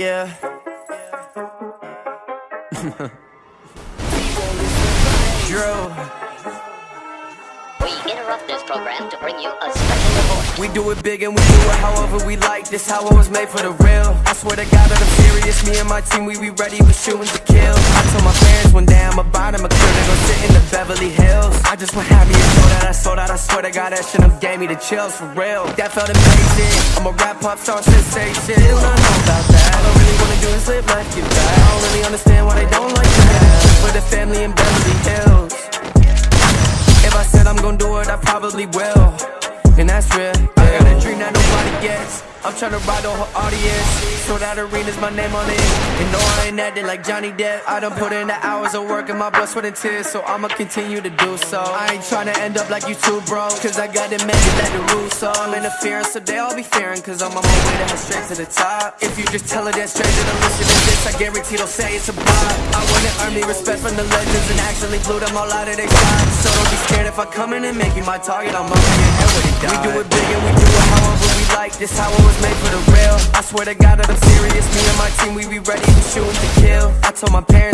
Yeah. Drew. We interrupt this program to bring you a special report. We do it big and we do it however we like. This how it was made for the real. I swear to God that I'm serious. Me and my team, we be ready, we shooting to kill. I told my parents one day I'm a bottom, a crib to go sit in the Beverly Hills. I just went happy and so that I sold out. I swear to God that shit done gave me the chills for real. That felt amazing. I'm a rap pop star sensation. They don't know about that. Family in Beverly Hills. If I said I'm gonna do it, I probably will. And that's real. I got a dream that nobody gets. I'm tryna ride the whole audience. So that arena's my name on it. And no, I ain't acting like Johnny Depp. I done put in the hours of work and my blood, sweat, and tears. So I'ma continue to do so. I ain't tryna end up like you two, bro. Cause I got it made like the rules. So I'm interfering, so they all be fearing. Cause I'm on my way to head straight to the top. If you just tell her that straight to the listen to this, I guarantee they'll say it's a bop. I wanna earn me respect from the legends and actually blew them all out of their shots. So don't be scared if I come in and make you my target. I'm head with it. We do it big and we do it however we like. This how it was made for the real. I swear to God that I'm serious. Me and my team, we be ready to shoot to kill. I told my parents.